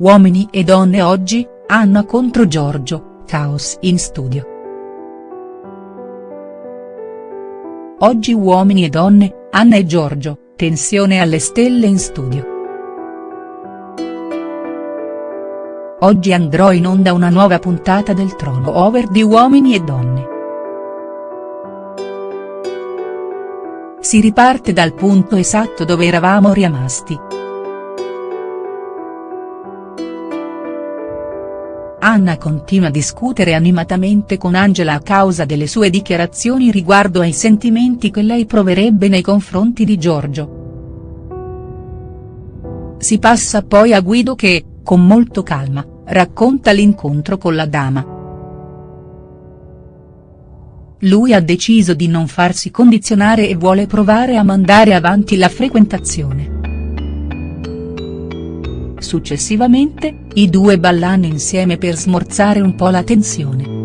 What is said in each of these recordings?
Uomini e donne oggi, Anna contro Giorgio, caos in studio. Oggi Uomini e donne, Anna e Giorgio, tensione alle stelle in studio. Oggi andrò in onda una nuova puntata del Trono Over di Uomini e donne. Si riparte dal punto esatto dove eravamo rimasti. Anna continua a discutere animatamente con Angela a causa delle sue dichiarazioni riguardo ai sentimenti che lei proverebbe nei confronti di Giorgio. Si passa poi a Guido che, con molto calma, racconta l'incontro con la dama. Lui ha deciso di non farsi condizionare e vuole provare a mandare avanti la frequentazione. Successivamente, i due ballano insieme per smorzare un po' la tensione.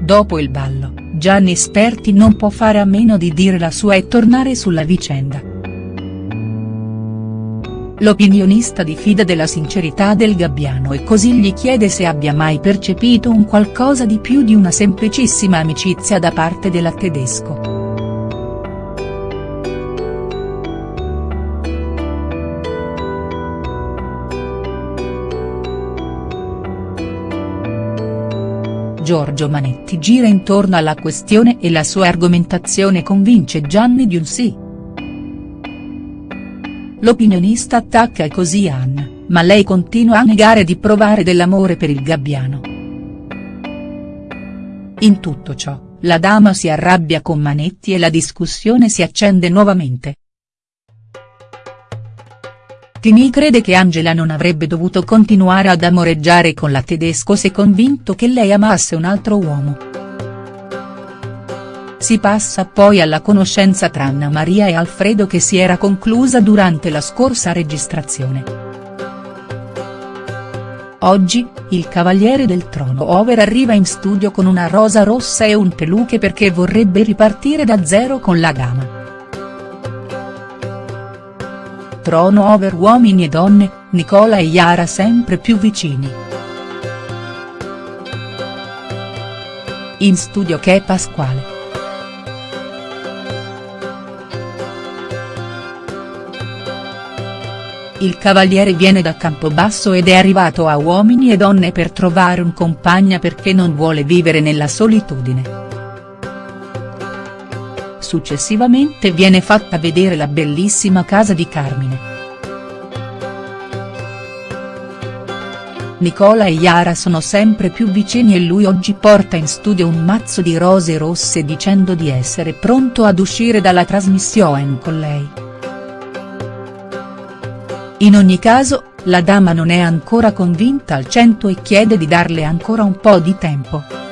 Dopo il ballo, Gianni Sperti non può fare a meno di dire la sua e tornare sulla vicenda. L'opinionista diffida della sincerità del Gabbiano e così gli chiede se abbia mai percepito un qualcosa di più di una semplicissima amicizia da parte della tedesco. Giorgio Manetti gira intorno alla questione e la sua argomentazione convince Gianni di un sì. L'opinionista attacca così Anna, ma lei continua a negare di provare dell'amore per il gabbiano. In tutto ciò, la dama si arrabbia con Manetti e la discussione si accende nuovamente. Tini crede che Angela non avrebbe dovuto continuare ad amoreggiare con la tedesco se convinto che lei amasse un altro uomo. Si passa poi alla conoscenza tra Anna Maria e Alfredo che si era conclusa durante la scorsa registrazione. Oggi, il Cavaliere del Trono Over arriva in studio con una rosa rossa e un peluche perché vorrebbe ripartire da zero con la dama. Trono over uomini e donne, Nicola e Yara sempre più vicini. In studio che Pasquale. Il cavaliere viene da Campobasso ed è arrivato a Uomini e Donne per trovare un compagna perché non vuole vivere nella solitudine. Successivamente viene fatta vedere la bellissima casa di Carmine. Nicola e Yara sono sempre più vicini e lui oggi porta in studio un mazzo di rose rosse dicendo di essere pronto ad uscire dalla trasmissione con lei. In ogni caso, la dama non è ancora convinta al cento e chiede di darle ancora un po' di tempo.